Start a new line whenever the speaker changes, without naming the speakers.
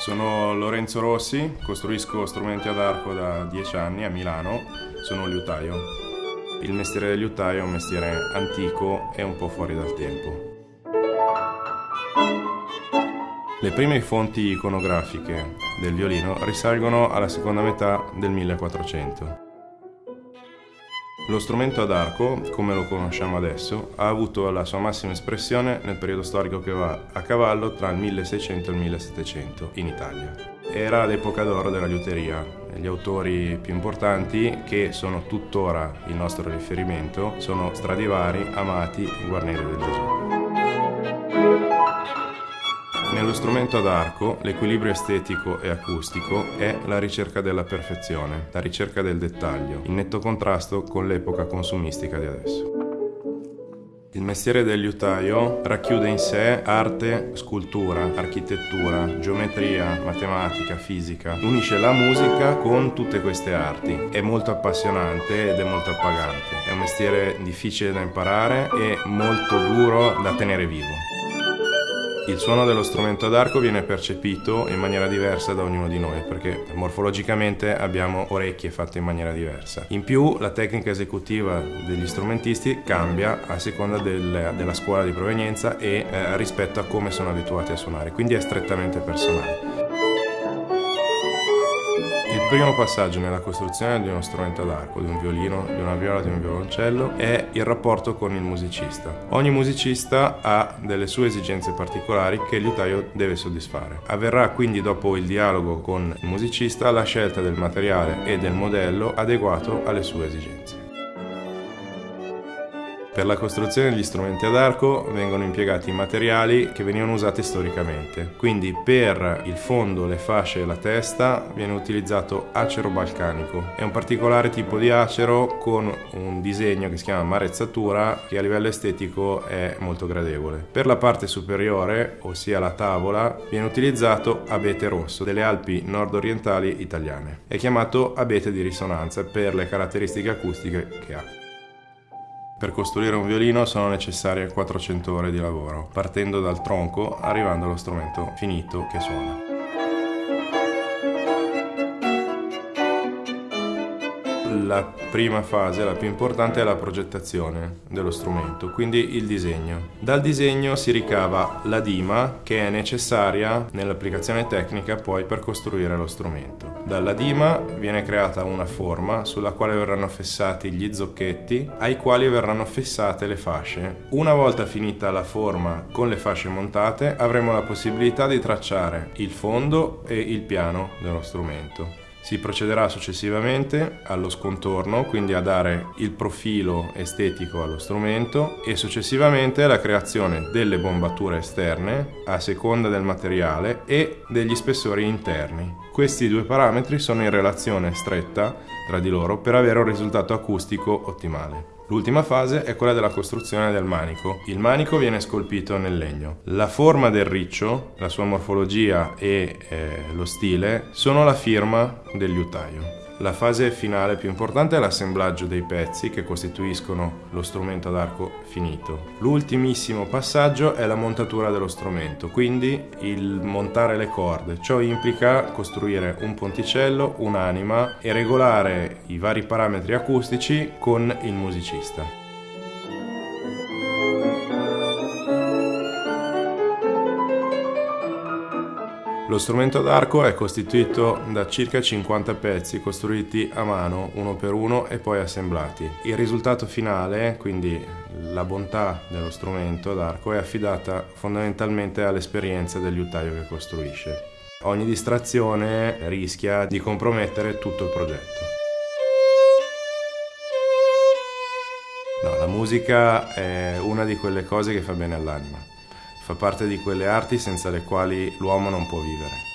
Sono Lorenzo Rossi, costruisco strumenti ad arco da dieci anni a Milano, sono un liutaio. Il mestiere del liutaio è un mestiere antico e un po' fuori dal tempo. Le prime fonti iconografiche del violino risalgono alla seconda metà del 1400. Lo strumento ad arco, come lo conosciamo adesso, ha avuto la sua massima espressione nel periodo storico che va a cavallo tra il 1600 e il 1700 in Italia. Era l'epoca d'oro della liuteria. Gli autori più importanti, che sono tuttora il nostro riferimento, sono Stradivari, Amati e Guarneri del Gesù. Nello strumento ad arco, l'equilibrio estetico e acustico è la ricerca della perfezione, la ricerca del dettaglio, in netto contrasto con l'epoca consumistica di adesso. Il mestiere del liutaio racchiude in sé arte, scultura, architettura, geometria, matematica, fisica. Unisce la musica con tutte queste arti. È molto appassionante ed è molto appagante. È un mestiere difficile da imparare e molto duro da tenere vivo. Il suono dello strumento ad arco viene percepito in maniera diversa da ognuno di noi perché morfologicamente abbiamo orecchie fatte in maniera diversa. In più la tecnica esecutiva degli strumentisti cambia a seconda del, della scuola di provenienza e eh, rispetto a come sono abituati a suonare, quindi è strettamente personale primo passaggio nella costruzione di uno strumento ad arco, di un violino, di una viola, di un violoncello, è il rapporto con il musicista. Ogni musicista ha delle sue esigenze particolari che il liutaio deve soddisfare. Avverrà quindi dopo il dialogo con il musicista la scelta del materiale e del modello adeguato alle sue esigenze. Per la costruzione degli strumenti ad arco vengono impiegati materiali che venivano usati storicamente. Quindi per il fondo, le fasce e la testa viene utilizzato acero balcanico. È un particolare tipo di acero con un disegno che si chiama marezzatura che a livello estetico è molto gradevole. Per la parte superiore, ossia la tavola, viene utilizzato abete rosso delle Alpi nord-orientali italiane. È chiamato abete di risonanza per le caratteristiche acustiche che ha. Per costruire un violino sono necessarie 400 ore di lavoro, partendo dal tronco arrivando allo strumento finito che suona. La prima fase, la più importante, è la progettazione dello strumento, quindi il disegno. Dal disegno si ricava la dima che è necessaria nell'applicazione tecnica poi per costruire lo strumento. Dalla dima viene creata una forma sulla quale verranno fissati gli zocchetti ai quali verranno fissate le fasce. Una volta finita la forma con le fasce montate avremo la possibilità di tracciare il fondo e il piano dello strumento. Si procederà successivamente allo scontorno, quindi a dare il profilo estetico allo strumento e successivamente alla creazione delle bombature esterne a seconda del materiale e degli spessori interni. Questi due parametri sono in relazione stretta tra di loro per avere un risultato acustico ottimale. L'ultima fase è quella della costruzione del manico. Il manico viene scolpito nel legno. La forma del riccio, la sua morfologia e eh, lo stile sono la firma del liutaio. La fase finale più importante è l'assemblaggio dei pezzi che costituiscono lo strumento ad arco finito. L'ultimissimo passaggio è la montatura dello strumento, quindi il montare le corde. Ciò implica costruire un ponticello, un'anima e regolare i vari parametri acustici con il musicista. Lo strumento d'arco è costituito da circa 50 pezzi costruiti a mano uno per uno e poi assemblati. Il risultato finale, quindi la bontà dello strumento d'arco, è affidata fondamentalmente all'esperienza del liutaio che costruisce. Ogni distrazione rischia di compromettere tutto il progetto. No, la musica è una di quelle cose che fa bene all'anima fa parte di quelle arti senza le quali l'uomo non può vivere.